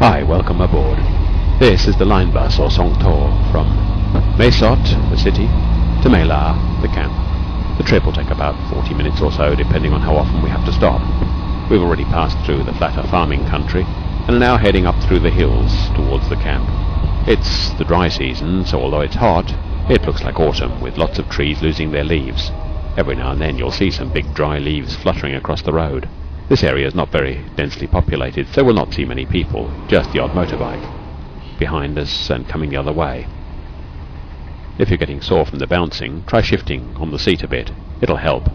Hi, welcome aboard. This is the line bus or Songtor from Mae Sot, the city, to Mae La, the camp. The trip will take about 40 minutes or so, depending on how often we have to stop. We've already passed through the flatter farming country and are now heading up through the hills towards the camp. It's the dry season, so although it's hot, it looks like autumn with lots of trees losing their leaves. Every now and then you'll see some big dry leaves fluttering across the road. This area is not very densely populated, so we'll not see many people, just the odd motorbike behind us and coming the other way. If you're getting sore from the bouncing, try shifting on the seat a bit. It'll help.